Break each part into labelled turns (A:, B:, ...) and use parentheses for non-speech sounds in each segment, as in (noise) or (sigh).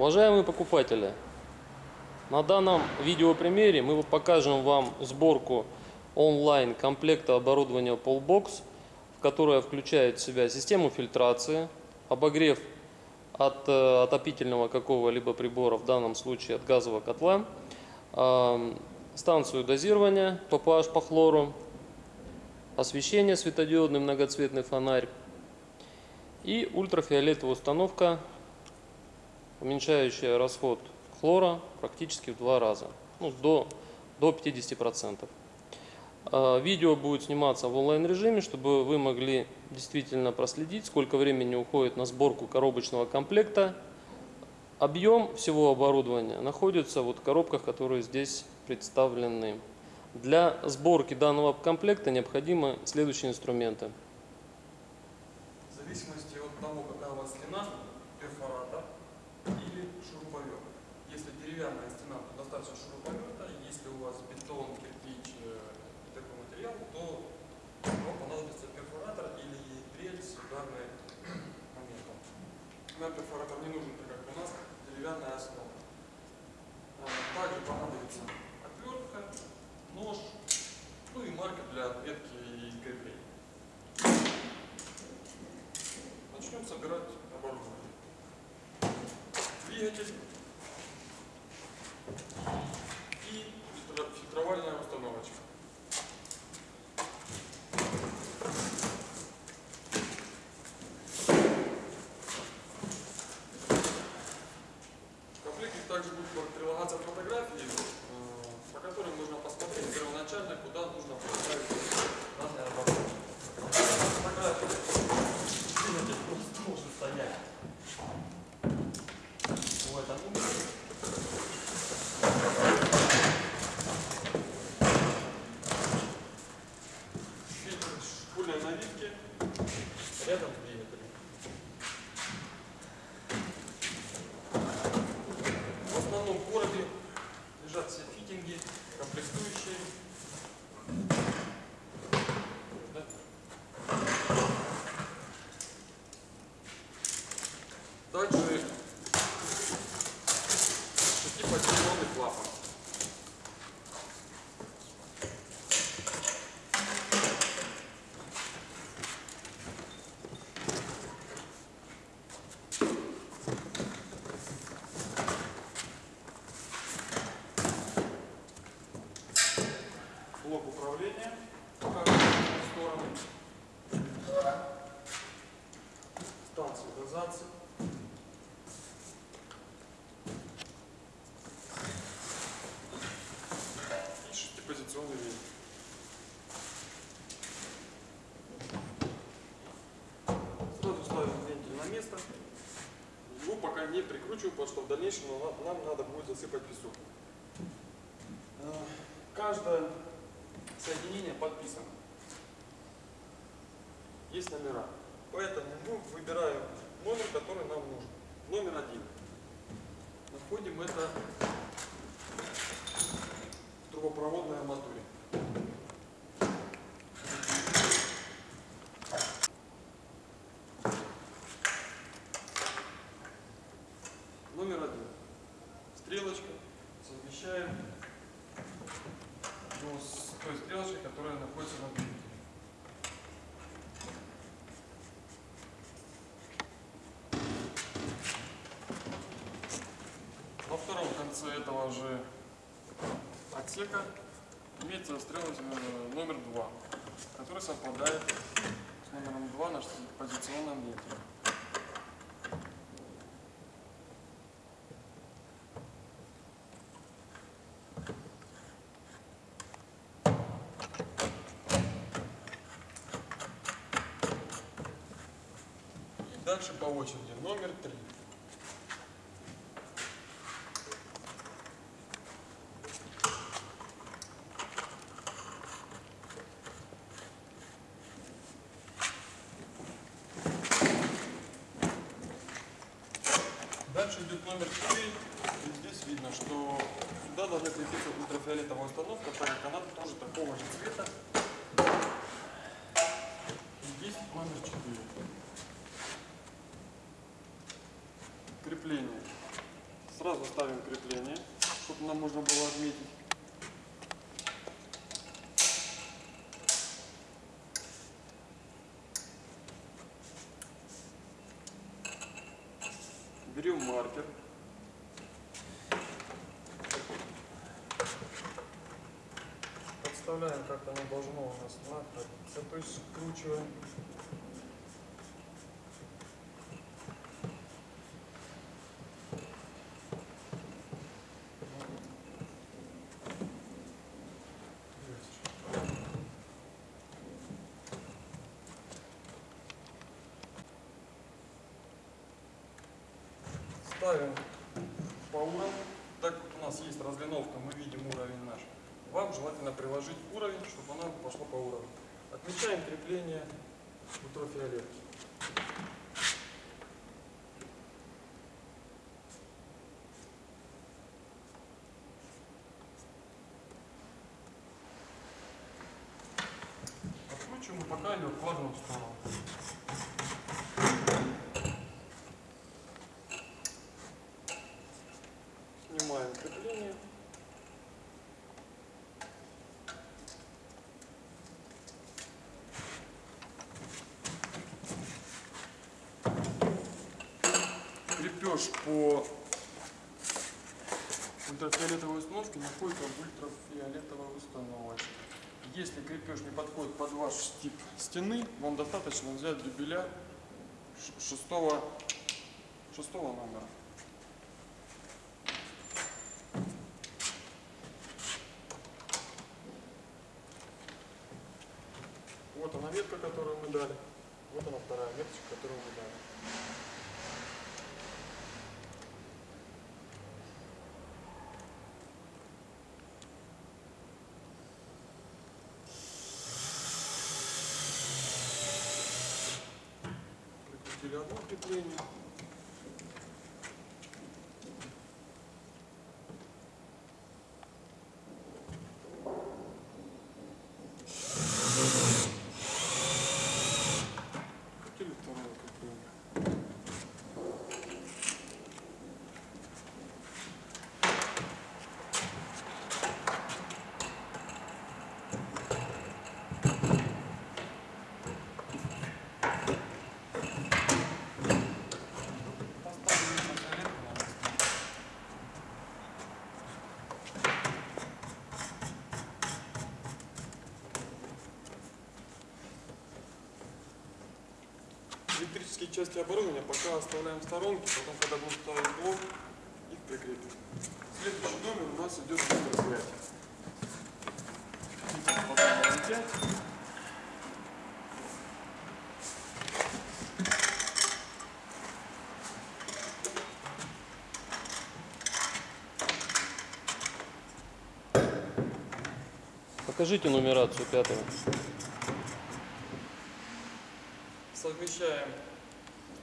A: Уважаемые покупатели, на данном видеопримере мы покажем вам сборку онлайн комплекта оборудования Polbox, в которое включает в себя систему фильтрации, обогрев от э, отопительного какого-либо прибора, в данном случае от газового котла, э, станцию дозирования PPH по хлору, освещение светодиодный многоцветный фонарь и ультрафиолетовая установка уменьшающая расход хлора практически в два раза, ну, до, до 50%. А, видео будет сниматься в онлайн режиме, чтобы вы могли действительно проследить, сколько времени уходит на сборку коробочного комплекта. Объем всего оборудования находится вот в коробках, которые здесь представлены. Для сборки данного комплекта необходимы следующие инструменты.
B: В зависимости от того, какая у вас стена, перфоратор или шуруповерт. Если деревянная стена, то достаточно шуруповерта. Если у вас бетон, кирпич э, и такой материал, то вам понадобится перфоратор или дрель с ударным (clears throat) моментом. Нам перфоратор не нужен, так как у нас деревянная основа. А, Также понадобится отвертка, нож, ну и маркер для отметки и крепления. Начнем собирать оборудование. Двигатель потому что в дальнейшем нам, надо будет засыпать песок. Э, Каждое соединение подписано. Есть номера. Поэтому мы выбираем номер, который нам нужен. Номер один. Находим это в трубопроводной арматуре. Номер один. Стрелочка. Совмещаем его с той стрелочкой, которая находится на двигателе. На втором конце этого же отсека имеется стрелочка э, номер 2, который совпадает с номером 2 на позиционном вентиле. И дальше по очереди номер 3. Дальше идет номер 4. И здесь видно, что сюда должна крепиться ультрафиолетовая установка, так как она тоже такого же цвета. И здесь номер 4. Крепление. Сразу ставим крепление, чтобы нам можно было отметить. Берем маркер. Подставляем, как оно должно у нас находиться, то есть скручиваем. Ставим по уровню. Так как у нас есть разлиновка, мы видим уровень наш. Вам желательно приложить уровень, чтобы она пошла по уровню. Отмечаем крепление ультрафиолетки. Откручиваем и пока ее откладываем в сторону. Снимаем крепление. Крепеж по ультрафиолетовой установке находится в ультрафиолетовой установочке. Если крепеж не подходит под ваш тип стены, вам достаточно взять дюбеля шестого, шестого номера. Вот она ветка, которую мы дали. Вот она вторая веточка, которую мы дали. Прикрутили одно крепление. Прикрутили второе крепление. Поставили ультрафиолетку на место. Электрические части оборудования пока оставляем в сторонке, потом, когда будем ставить блок, их прикрепим. Следующий номер у нас идет. Потом разъединять.
A: Покажите нумерацию пятого.
B: совмещаем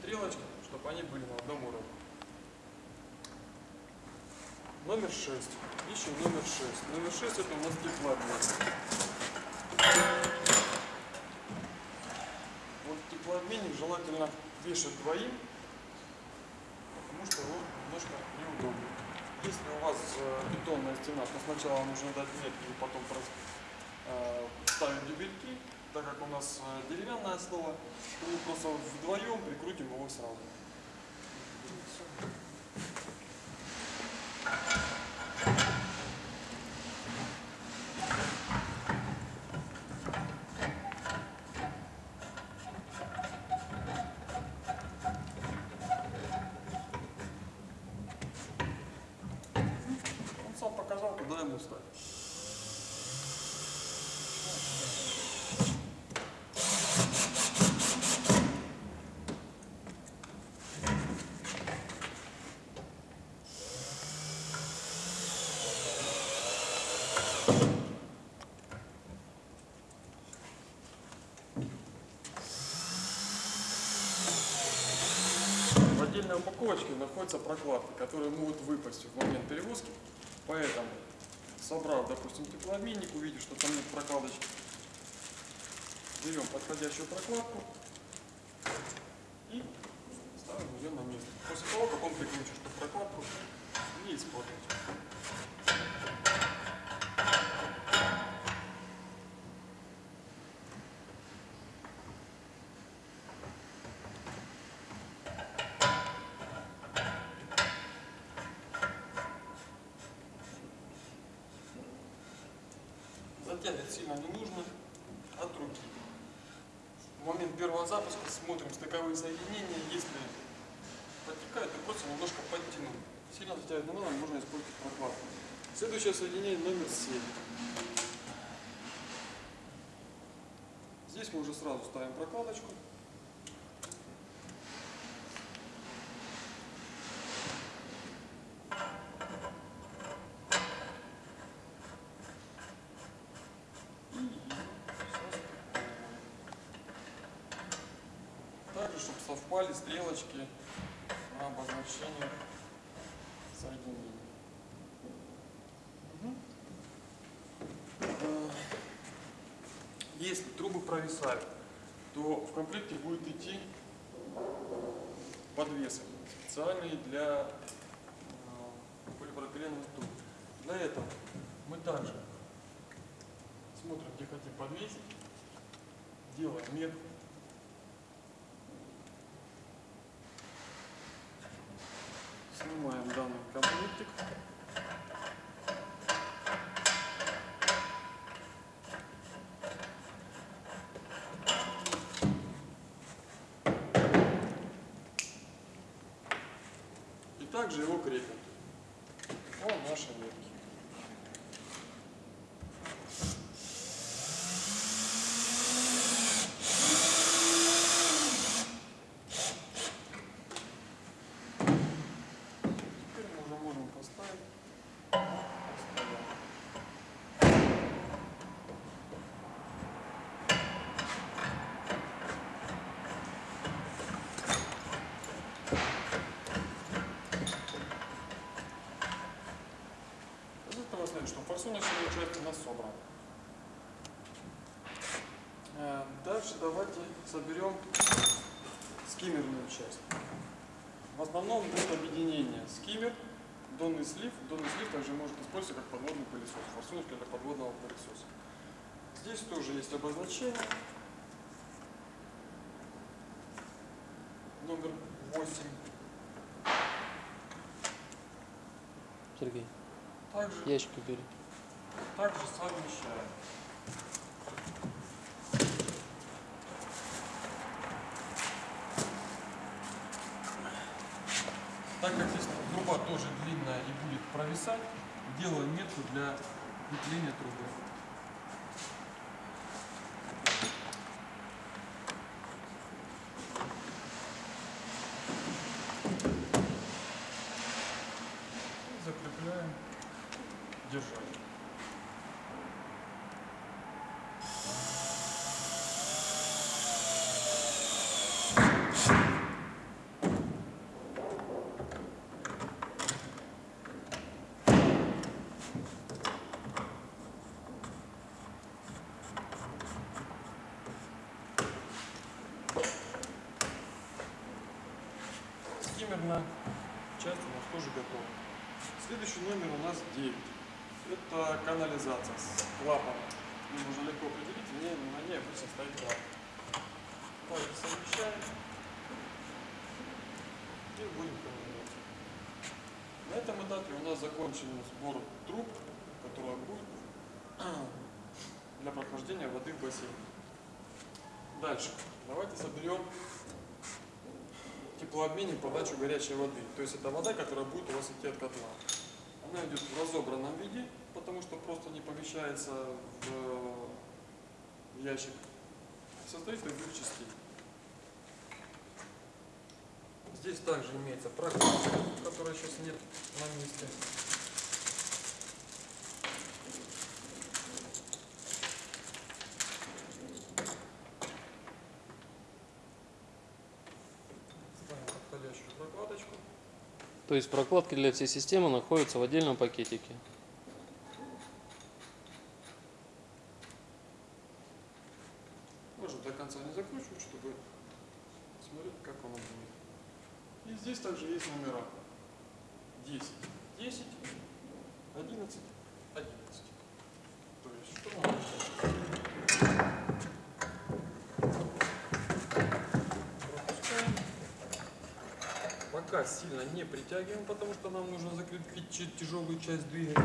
B: стрелочки, чтобы они были на одном уровне. Номер 6. Ищем номер 6. Номер 6 это у нас теплообмен. Вот теплообменник желательно вешать двоим, потому что он немножко неудобный. Если у вас э, бетонная стена, то сначала нужно дать метки и потом э, ставить дюбельки, так как у нас э, деревянная основа, то мы просто вдвоем прикрутим его сразу. Он сам показал, куда ему ставить. В отдельной упаковочке находятся прокладки, которые могут выпасть в момент перевозки. Поэтому, собрав, допустим, теплообменник, увидев, что там нет прокладочки, берем подходящую прокладку и ставим ее на место. После того, как он прикручен, чтобы прокладку работать. Затягивать сильно не нужно от руки. В момент первого запуска смотрим стыковые соединения. Если подтекают, то просто немножко подтянуть. Сильно затягивать не надо, можно использовать прокладку. Следующее соединение номер 7. Здесь мы уже сразу ставим прокладочку. И состыковываем. Также, чтобы совпали стрелочки на обозначение соединений. Мгм. Э, Если трубы провисают, то в комплекте будет идти подвесы специальные для э, полипропиленовых труб. Для этого мы также смотрим, где хотим подвесить, делаем метку Снимаем данный комплектик. И также его крепим. О, наши метки. Теперь мы уже можем поставить. Поставим. Из этого форсуночная часть у нас собрана. Э, Дальше давайте соберем скиммерную часть. В основном будет объединение скиммер, донный слив. Донный слив также может использоваться как подводный пылесос, форсуночка для подводного пылесоса. Здесь тоже есть обозначение. Номер 8.
A: Сергей,
B: Также,
A: ящик убери.
B: Также совмещаем. Так как здесь труба тоже длинная и будет провисать, делаем метку для крепления трубы. И закрепляем держатель. Скиммерная часть готова. Следующий номер у нас 9. Это канализация с клапаном. Ее можно легко определить, мне на ней обычно стоит клапан. Также совмещаем и будем канализовать. На этом этапе у нас закончен сбор труб, которая будет для прохождения воды в бассейн. Дальше. Давайте соберем теплообменник подачу горячей воды. То есть это вода, которая будет у вас идти от котла. Она идет в разобранном виде, потому что просто не помещается в э, ящик. Состоит из двух частей. Здесь также имеется прокладка, которая сейчас нет на месте. Ставим подходящую прокладочку.
A: То есть прокладки для всей системы находятся в отдельном пакетике.
B: Можно до конца не закручивать, чтобы смотреть, как оно будет. И здесь также есть номера. 10. 10, 11, 11. То есть что мы пропускаем. Пока сильно не притягиваем, потому что нам нужно закрепить чи- тяжелую часть двигателя.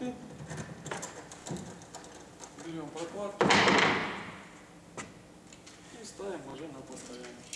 B: Хомуты, берем прокладку и ставим уже на постоянно.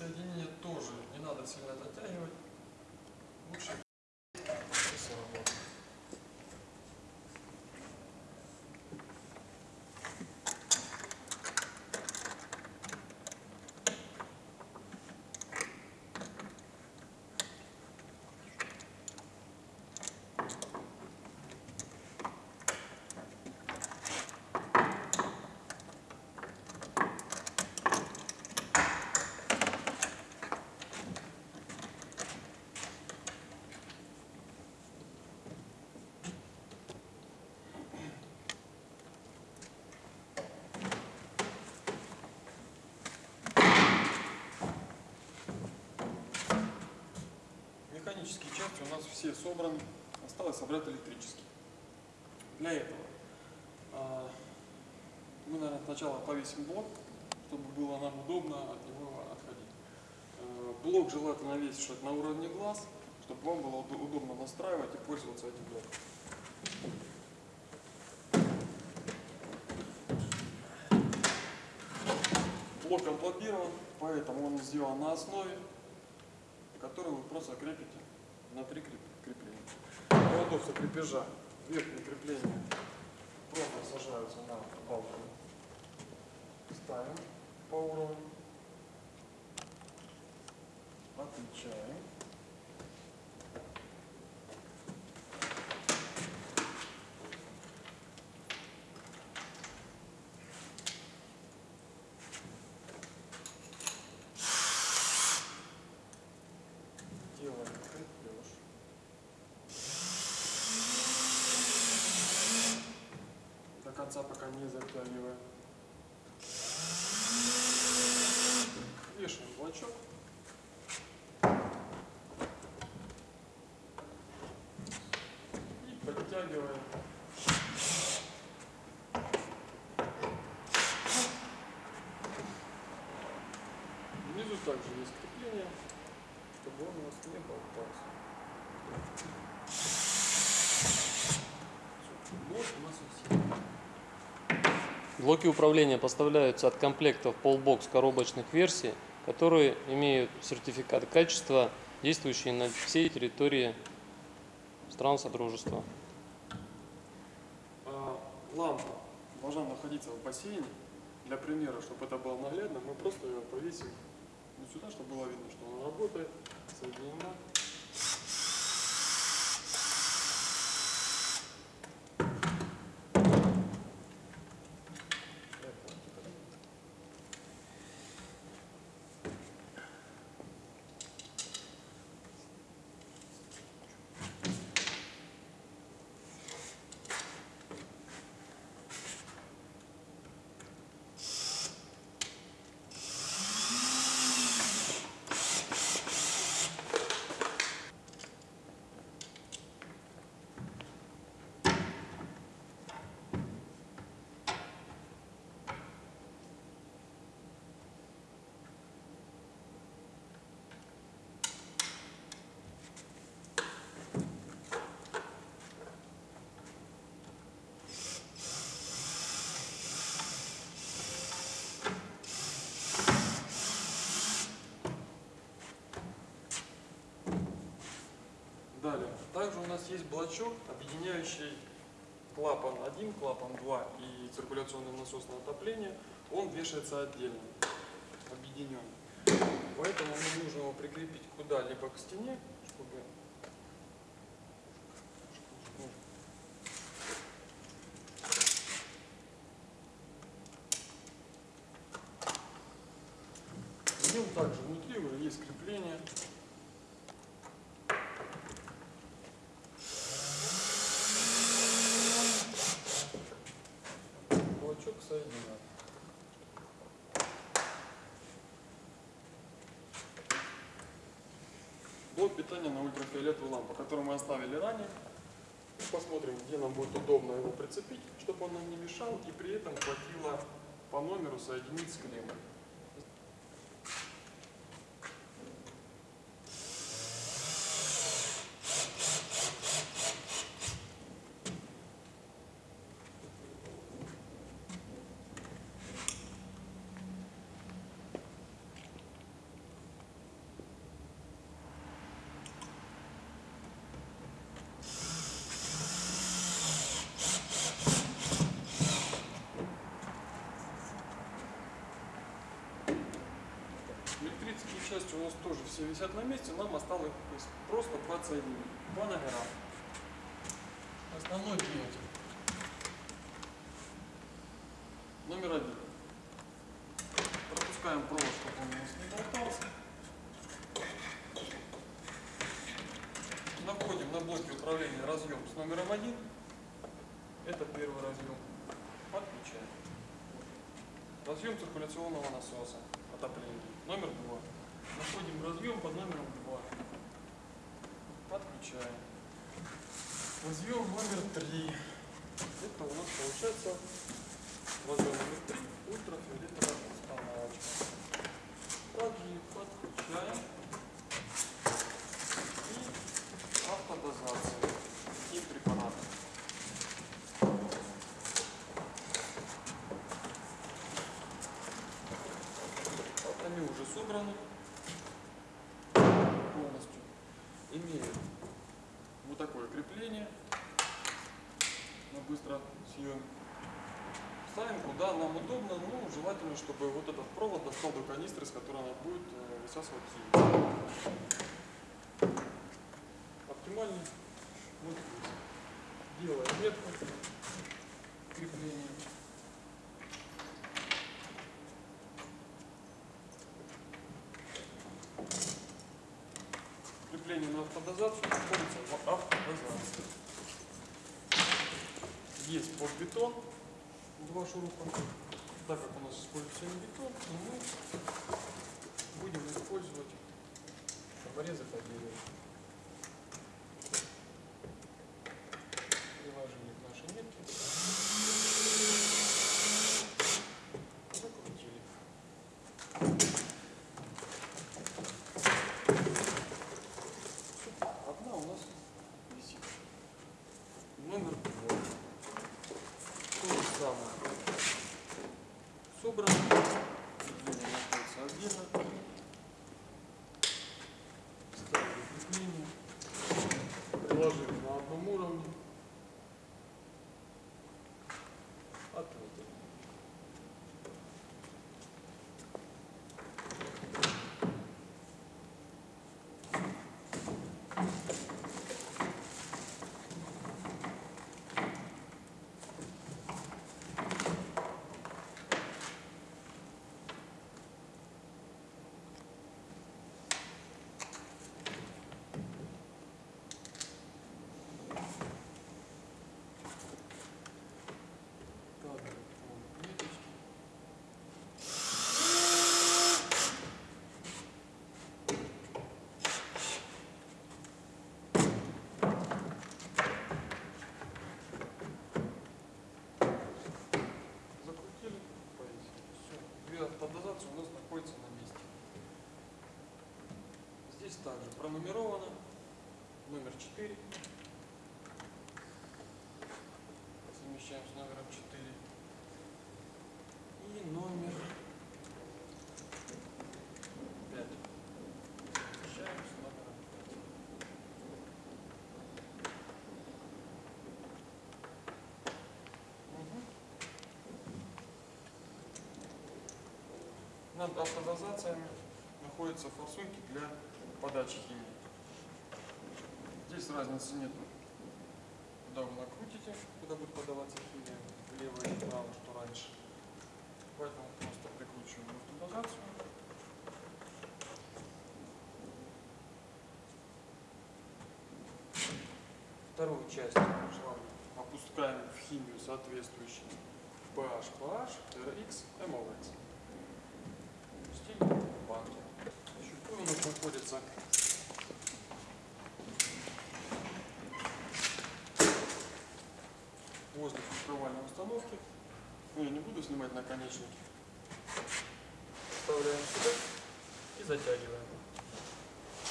B: Эти соединения тоже не надо сильно затягивать. Лучше все работает. Механические части у нас все собраны. Осталось собрать электрические. Для этого а, мы, наверное, сначала повесим блок, чтобы было нам удобно от него отходить. Э, Блок желательно весить на уровне глаз, чтобы вам было уд- удобно настраивать и пользоваться этим блоком. Блок комплобирован, поэтому он сделан на основе, которую вы просто крепите на три креп- крепления. Для крепежа верхние крепления просто сажаются на балку. Ставим по уровню. Отмечаем. Конца пока не затягиваем. Вешаем блочок. И подтягиваем. Внизу также есть крепление, чтобы он у вас не болтался. Блок у нас есть.
A: Блоки управления поставляются от комплектов Polbox коробочных версий, которые имеют сертификат качества, действующие на всей территории стран Содружества.
B: А, лампа должна находиться в бассейне. Для примера, чтобы это было наглядно, мы просто ее повесим сюда, чтобы было видно, что она работает, соединена. Также у нас есть блочок, объединяющий клапан 1, клапан 2 и циркуляционное насосное отопление. Он вешается отдельно, объединен. Поэтому нам нужно его прикрепить куда-либо к стене, чтобы В нем также внутри уже есть крепление. Блочок соединен. Блок питания на ультрафиолетовую лампу, которую мы оставили ранее. Посмотрим, где нам будет удобно его прицепить, чтобы он нам не мешал и при этом хватило по номеру соединить с клеммой. Электрические части у нас тоже все висят на месте, нам осталось просто подсоединить по номерам. Основной двигатель. Номер один. Пропускаем провод, чтобы он у нас не болтался. Находим на блоке управления разъем с номером один. Это первый разъем. Подключаем. Разъем циркуляционного насоса отопления. Номер два. Находим разъем под номером два. Подключаем. Разъем номер три. Это у нас получается разъем номер три. Ультрафиолетовая установочка. Также их подключаем. И автодозация. И препаратов. Они уже собраны полностью. Имеют вот такое крепление на быстро съем. Ставим куда нам удобно, ну желательно, чтобы вот этот провод достал до канистры, с которой она будет э, высасывать силу. Оптимальный вот. Делаем метку крепления. Крепление на автодозацию находится в автодозации. Есть подбетон, два шурупа. Так как у нас используется не бетон, то мы будем использовать обрезы по дереву. Приложили к нашей нитке. Закрутили. Одна у нас висит. Номер два. То же самое. Собрано. Крепление находится отдельно. Ставили крепление. Приложили на одном уровне. Ответили. Кадр по ниточке. Закрутили, повесили. Все. Две автодозации у нас находятся на месте. Здесь также пронумеровано. Номер 4. Совмещаем с номером 4. И номер 5. Совмещаем с номером 5. Мгм. Над автодозациями находятся форсунки для подачи химии. Здесь разницы нет. Куда вы накрутите, куда будет подаваться химия, влево или вправо, что раньше. Поэтому просто прикручиваем автодозацию. Вторую часть шланга опускаем в химию соответствующий PH, PH, RX, MOX. Пустили банки. Находится возле фильтровальной установки. Ну, я не буду снимать наконечники. Вставляем сюда и затягиваем.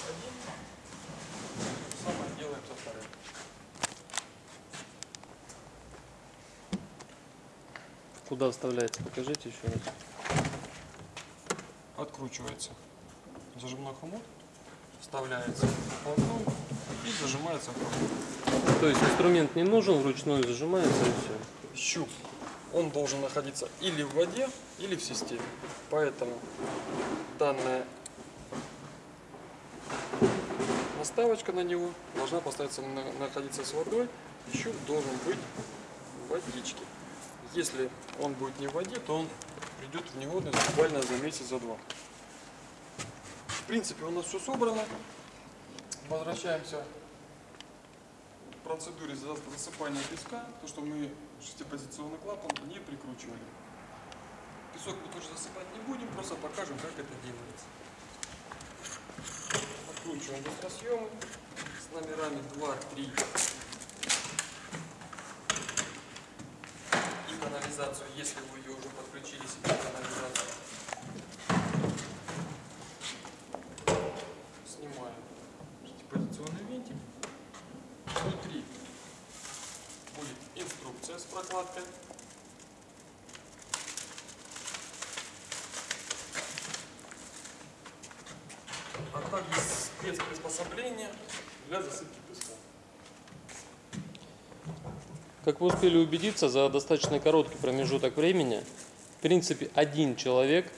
B: Один. Самое делаем со вторым.
A: Куда вставляется? Покажите еще раз.
B: Откручивается зажимной хомут, вставляется полотно и зажимается хомут.
A: То есть инструмент не нужен, вручную зажимается и все.
B: щуп, он должен находиться или в воде, или в системе. Поэтому данная наставочка на него должна поставиться, на- находиться с водой, и щуп должен быть в водичке. Если он будет не в воде, то он придет в негодность буквально за месяц, за два. Принципе, у нас все собрано. Возвращаемся к процедуре за- засыпания песка, то, что мы шестипозиционный клапан не прикручивали. Песок мы тоже засыпать не будем, просто покажем, как это делается. Откручиваем быстросъемы с номерами 2, 3 и канализацию, если вы ее уже подключили себе канализацию. Снимаем шестипозиционный винтик. Внутри будет прокладкой. А также спецприспособления для засыпки песка.
A: Как вы успели убедиться, за достаточно короткий промежуток времени, в принципе, один человек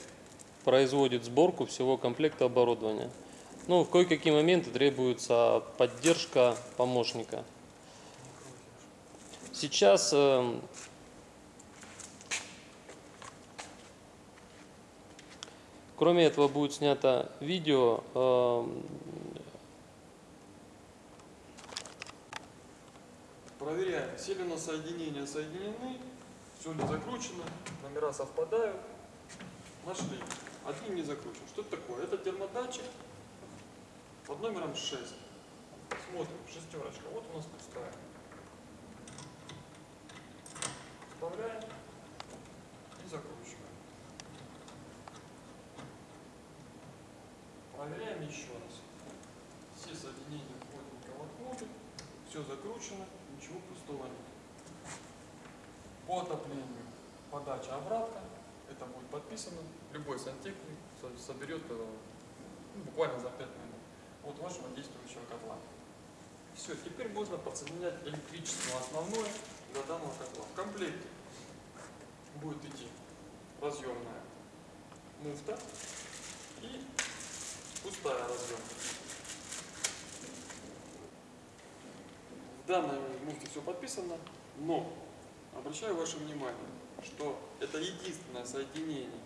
A: производит сборку всего комплекта оборудования. Ну, в кое-какие моменты требуется поддержка помощника. Сейчас эм, кроме этого будет снято видео эм,
B: Проверяем, ли нас соединения соединены, Все не закручено, номера совпадают. Нашли. Один не закручен. Что это такое? Это термодатчик под номером 6. Смотрим, шестерочка. Вот у нас пустая. Вставляем и закручиваем. Проверяем еще раз. Все соединения плотненько воткнуты. Все закручено, ничего пустого нет. По отоплению подача обратка. Это будет подписано. Любой сантехник со- соберет ну, буквально за 5 минут от вашего действующего котла. Все, теперь можно подсоединять электричество основное для данного котла. В комплекте будет идти разъемная муфта и пустая разъемка. В данной муфте все подписано, но обращаю ваше внимание, что это единственное соединение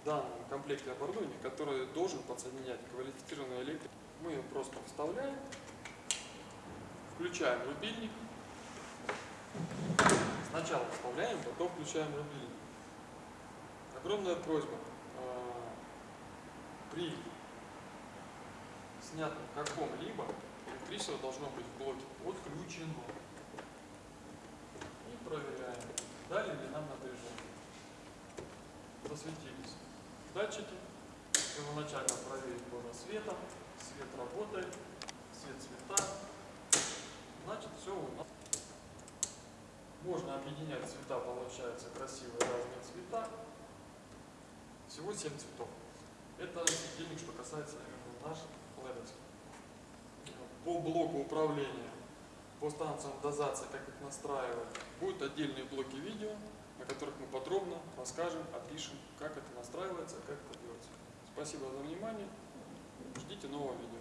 B: в данном комплекте оборудования, которое должен подсоединять квалифицированный электрик. Мы его просто вставляем, включаем рубильник. Сначала вставляем, потом включаем рубильник. Огромная просьба э, при снятом каком-либо электричество должно быть в блоке отключено. И проверяем, дали ли нам напряжение. Засветились датчики. Первоначально проверить можно светом. Свет работает, свет цвета. Значит, все у нас. Можно объединять цвета, получается красивые разные цвета. Всего 7 цветов. Это светильник, что касается именно наш ледовский. По блоку управления, по станциям дозации, как их настраивать, будут отдельные блоки видео, на которых мы подробно расскажем, опишем, как это настраивается, как это делается. Спасибо за внимание. Ждите нового видео.